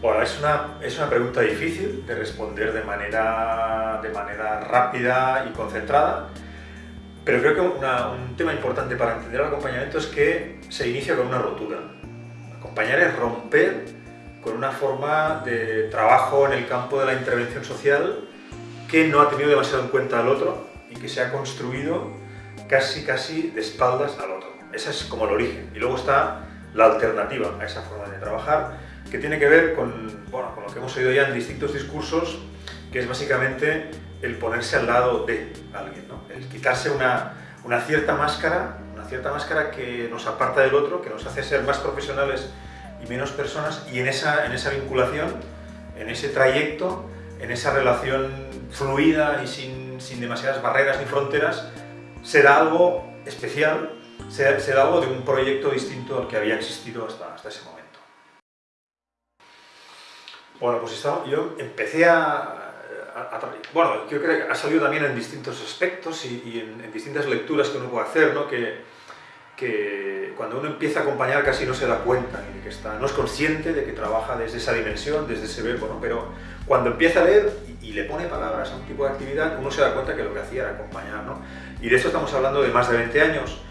Bueno, es una, es una pregunta difícil de responder de manera, de manera rápida y concentrada, pero creo que un tema importante para entender el acompañamiento es que se inicia con una rotura. Acompañar es romper con una forma de trabajo en el campo de la intervención social que no ha tenido demasiado en cuenta al otro y que se ha construido casi casi de espaldas al otro. Ese es como el origen. Y luego está la alternativa a esa forma de trabajar, que tiene que ver con, bueno, con lo que hemos oído ya en distintos discursos, que es básicamente el ponerse al lado de alguien, ¿no? el quitarse una, una cierta máscara, una cierta máscara que nos aparta del otro, que nos hace ser más profesionales y menos personas, y en esa, en esa vinculación, en ese trayecto, en esa relación fluida y sin, sin demasiadas barreras ni fronteras, se algo especial, se, algo de un proyecto distinto al que había existido hasta, hasta ese momento. Bueno, pues yo empecé a, Bueno, creo que ha salido también en distintos aspectos y, y en, en, distintas lecturas que uno puede hacer, ¿no? Que, que cuando uno empieza a acompañar casi no se da cuenta, de que está, no es consciente de que trabaja desde esa dimensión, desde ese verbo, ¿no? Pero cuando empieza a leer y, y, le pone palabras a un tipo de actividad, uno se da cuenta que lo que hacía era acompañar, ¿no? Y de esto estamos hablando de más de 20 años.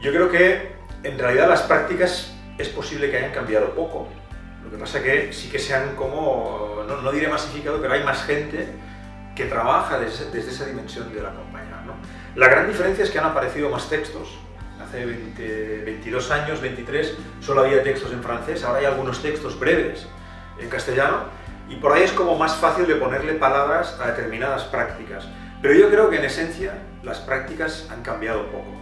Yo creo que en realidad las prácticas es posible que hayan cambiado poco, lo que pasa que sí que se han como, no, no diré masificado, pero hay más gente que trabaja desde, desde esa dimensión del acompañar. ¿no? La gran diferencia es que han aparecido más textos. Hace 20, 22 años, 23, solo había textos en francés, ahora hay algunos textos breves en castellano, y por ahí es como más fácil de ponerle palabras a determinadas prácticas. Pero yo creo que en esencia las prácticas han cambiado poco.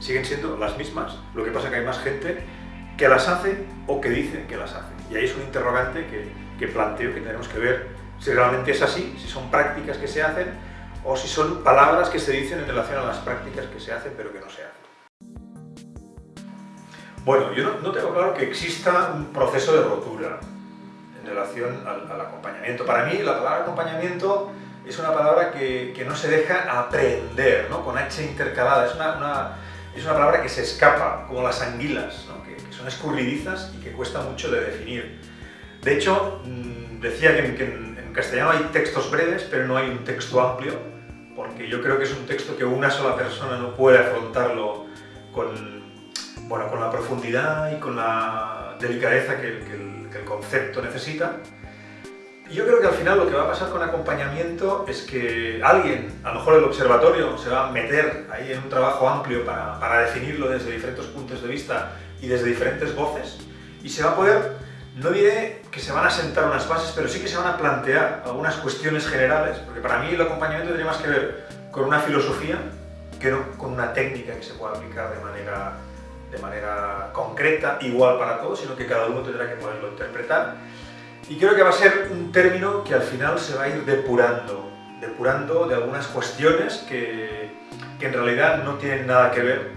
Siguen siendo las mismas, lo que pasa que hay más gente que las hace o que dice que las hace. Y ahí es un interrogante que, que planteo que tenemos que ver si realmente es así, si son prácticas que se hacen o si son palabras que se dicen en relación a las prácticas que se hacen pero que no se hacen. Bueno, yo no, no tengo claro que exista un proceso de rotura en relación al, acompañamiento. Para mí la palabra acompañamiento es una palabra que, que no se deja aprender, ¿no? con H intercalada, es una, es una palabra que se escapa, como las anguilas, que, son escurridizas y que cuesta mucho de definir. De hecho, mmm, decía que, en, castellano hay textos breves, pero no hay un texto amplio, porque yo creo que es un texto que una sola persona no puede afrontarlo con, bueno, con la profundidad y con la delicadeza que, que, el, que el concepto necesita. Yo creo que al final lo que va a pasar con acompañamiento es que alguien, a lo mejor el observatorio, se va a meter ahí en un trabajo amplio para, definirlo desde diferentes puntos de vista y desde diferentes voces, y se va a poder, no diré que se van a sentar unas bases, pero sí que se van a plantear algunas cuestiones generales, porque para mí el acompañamiento tiene más que ver con una filosofía que no con una técnica que se pueda aplicar de manera concreta, igual para todos, sino que cada uno tendrá que poderlo interpretar. Y creo que va a ser un término que al final se va a ir depurando, depurando de algunas cuestiones que, que en realidad no tienen nada que ver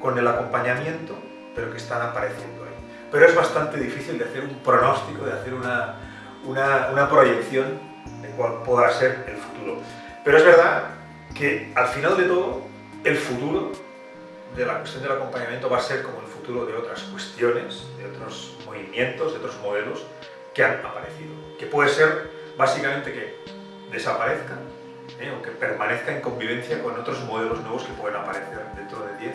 con el acompañamiento, pero que están apareciendo ahí. Pero es bastante difícil de hacer un pronóstico, de hacer una, una, una proyección de cuál podrá ser el futuro. Pero es verdad que al final de todo, el futuro de la cuestión del acompañamiento va a ser como el futuro de otras cuestiones, de otros movimientos, de otros modelos que han aparecido. Que puede ser básicamente que desaparezca ¿eh? o que permanezca en convivencia con otros modelos nuevos que pueden aparecer dentro de 10,